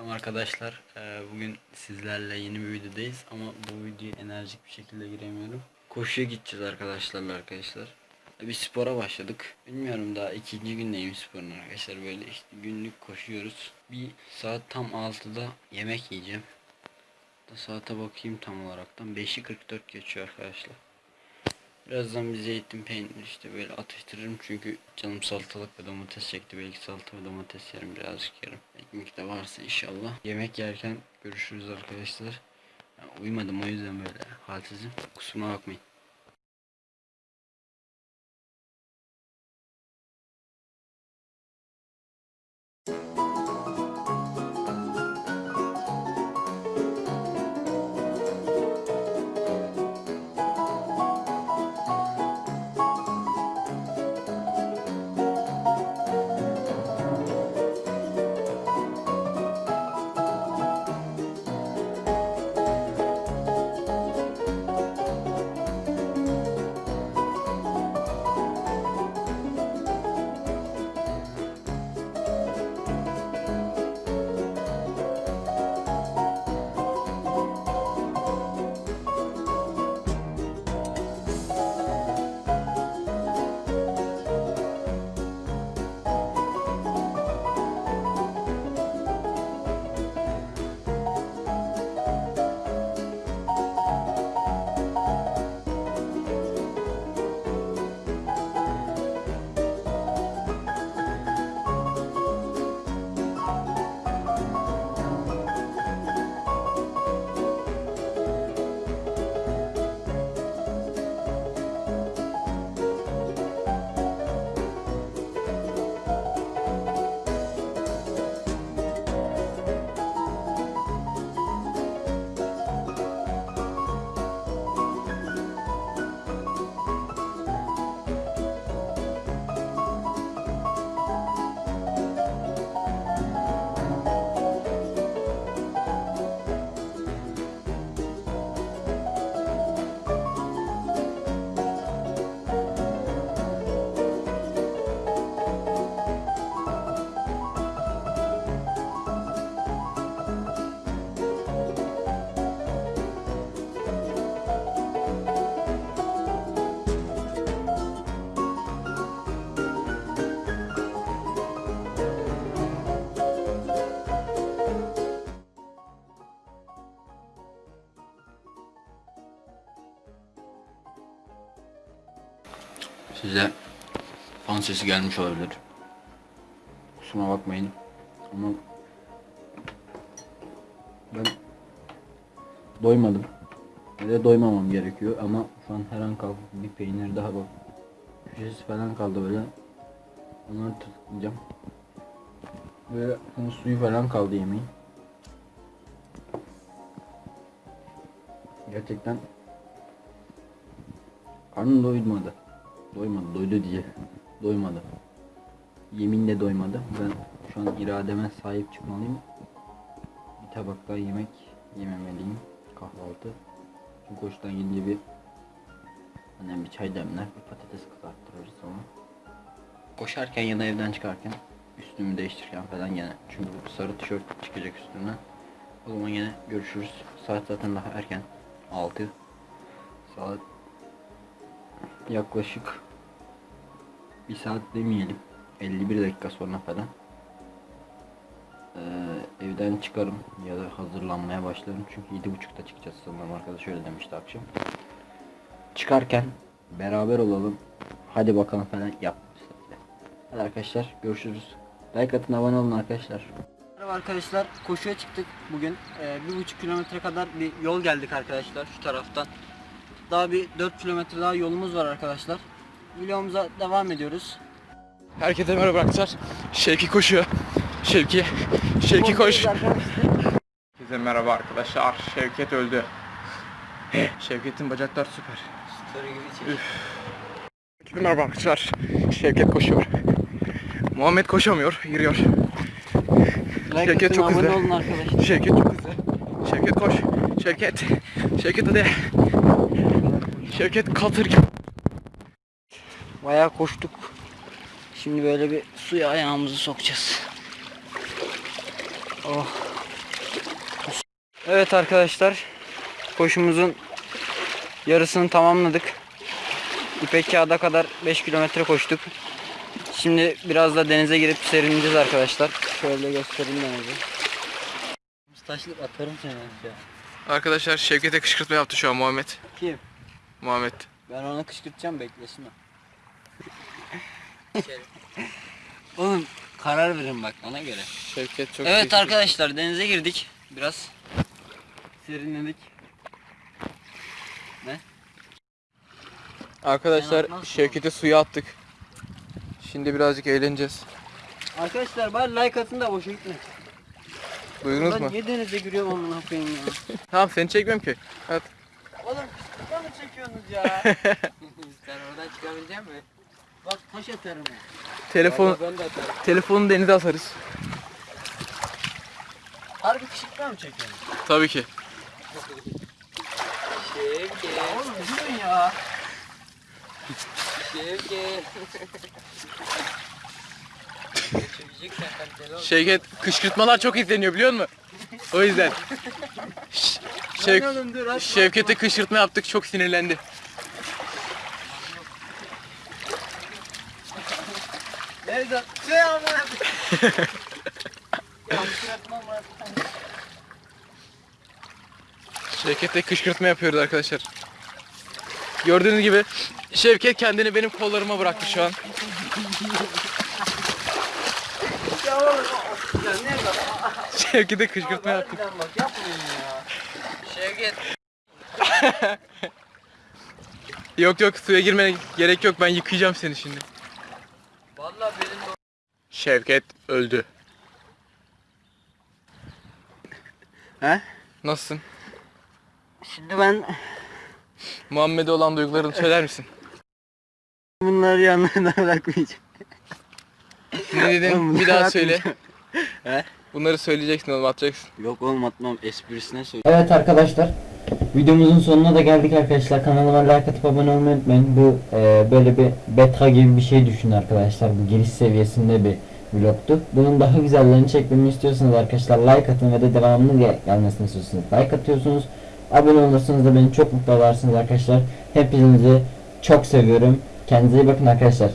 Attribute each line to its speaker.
Speaker 1: Selam arkadaşlar. Ee, bugün sizlerle yeni bir videodayız ama bu videoya enerjik bir şekilde giremiyorum. Koşuya gideceğiz arkadaşlarla arkadaşlar. Bir spora başladık. Bilmiyorum daha ikinci gündeyim sporun arkadaşlar. Böyle işte günlük koşuyoruz. Bir saat tam 6'da yemek yiyeceğim. Da saate bakayım tam olaraktan. 5'i 44 geçiyor arkadaşlar. Birazdan bir zeytin peynir işte böyle atıştırırım çünkü canım salatalık ve domates çekti. Belki salata ve domates yerim birazcık yerim. Ekmek de varsa inşallah. Yemek yerken görüşürüz arkadaşlar. Ya, uyumadım o yüzden böyle halsizim. Kusuruma bakmayın. Size fan sesi gelmiş olabilir. Kusura bakmayın. Ama ben doymadım. Ve doymamam gerekiyor ama şu an her an kalkıp bir peynir daha bak. Köşesi falan kaldı böyle. Onları tırtıklayacağım. Ve bunun suyu falan kaldı yemeğin. Gerçekten karnım doymadı. Doymadı, doydu diye. Doymadı. Yeminle doymadı. Ben şu an irademe sahip çıkmalıyım. Bir tabak daha yemek yememeliyim. Kahvaltı. Çünkü hoştan gelince bir annem bir çay demler, bir patates kızarttırırız sonra. Koşarken ya da evden çıkarken üstümü değiştirirken falan gene. Çünkü bu sarı tişört çıkacak üstümden. O zaman yine görüşürüz. Saat zaten daha erken. 6. Saat yaklaşık bir saat demeyelim 51 dakika sonra falan. Ee, evden çıkarım ya da hazırlanmaya başlarım. Çünkü 7.30'da çıkacağız sanırım. Arkadaş öyle demişti akşam. Çıkarken beraber olalım. Hadi bakalım falan yap. Hadi arkadaşlar görüşürüz. Like atın abone olun arkadaşlar. Merhaba arkadaşlar koşuya çıktık bugün. Ee, bir buçuk kilometre kadar bir yol geldik arkadaşlar şu taraftan daha bir 4 kilometre daha yolumuz var arkadaşlar. Videomuza devam ediyoruz.
Speaker 2: Herkese merhaba arkadaşlar. Şevki koşuyor. Şevki. Şevki koş. Herkese merhaba arkadaşlar. Şevket öldü. Şevket'in bacaklar süper. Herkese merhaba arkadaşlar. Şevket koşuyor. Muhammed koşamıyor, yürüyor.
Speaker 1: Like
Speaker 2: Şevket çok hızlı. Şevket çok hızlı. Şevket koş. Şevket. Şevket hadi. Şevket katır gibi.
Speaker 1: Bayağı koştuk. Şimdi böyle bir suya ayağımızı sokacağız. Oh. Evet arkadaşlar. Koşumuzun yarısını tamamladık. İpek Kağıt'a kadar 5 kilometre koştuk. Şimdi biraz da denize girip serinleyeceğiz arkadaşlar. Şöyle göstereyim denizi. Taşlık atarım seni ya.
Speaker 2: Arkadaşlar Şevket'e kışkırtma yaptı şu an Muhammed.
Speaker 1: Kim?
Speaker 2: Muhammed.
Speaker 1: Ben onu kışkırtacağım beklesin o. Oğlum karar verin bak ona göre.
Speaker 2: Şevket çok
Speaker 1: Evet arkadaşlar denize girdik. Biraz serinledik.
Speaker 2: Arkadaşlar
Speaker 1: Sen atmazsın
Speaker 2: Şevket'e suya attık. Şimdi birazcık eğleneceğiz.
Speaker 1: Arkadaşlar bari like atın da boşa gitme.
Speaker 2: Duydunuz
Speaker 1: Ben
Speaker 2: mu?
Speaker 1: niye denize giriyorum amına koyayım ya.
Speaker 2: Tamam seni çekmiyorum ki.
Speaker 1: Oğlum mı çekiyorsunuz ya?
Speaker 3: Sen oradan çıkabilecek misin?
Speaker 1: Bak taş atarım.
Speaker 2: Telefon
Speaker 3: Ben de atarım.
Speaker 2: telefonu denize atarız.
Speaker 1: Harbi kışkırtma mı çekiyorsun?
Speaker 2: Tabii ki.
Speaker 3: Şevki,
Speaker 1: Oğlum durun ya.
Speaker 3: Şevki. Çekeceksen kaliteli ol.
Speaker 2: Şevket kışkırtmalar çok izleniyor biliyor musun? O yüzden. Şev-. Şevket'e kışkırtma yaptık çok sinirlendi.
Speaker 1: Nerede? Şey koyayım. Ya kışkırtma mı?
Speaker 2: Şevket'e kışkırtma yapıyoruz arkadaşlar. Gördüğünüz gibi Şevket kendini benim kollarıma bıraktı şu an. Şevket'e kışkırtma yaptık.
Speaker 3: Şevket.
Speaker 2: Yok yok suya girmene gerek yok ben yıkayacağım seni şimdi.
Speaker 3: Vallahi benim de
Speaker 2: Şevket öldü.
Speaker 1: He?
Speaker 2: Nasılsın?
Speaker 1: Şimdi ben
Speaker 2: Muhammed'e olan duygularını söyler misin?
Speaker 1: bunları yanlarına bırakmayacağım.
Speaker 2: Ne dedin? Bir daha söyle.
Speaker 1: He?
Speaker 2: Bunları söyleyeceksin oğlum atacaksın.
Speaker 1: Yok oğlum atmam. Esprisine söyle.
Speaker 4: Evet arkadaşlar videomuzun sonuna da geldik arkadaşlar. Kanalıma like atıp abone olmayı unutmayın. Bu e, böyle bir beta gibi bir şey düşünün arkadaşlar. Bu giriş seviyesinde bir vlogtu. Bunun daha güzellerini çekmemi istiyorsanız arkadaşlar like atın ve de devamlı gel- gelmesini istiyorsanız like atıyorsunuz. Abone olursanız da beni çok mutlu edersiniz arkadaşlar. Hepinizi çok seviyorum. Kendinize iyi bakın arkadaşlar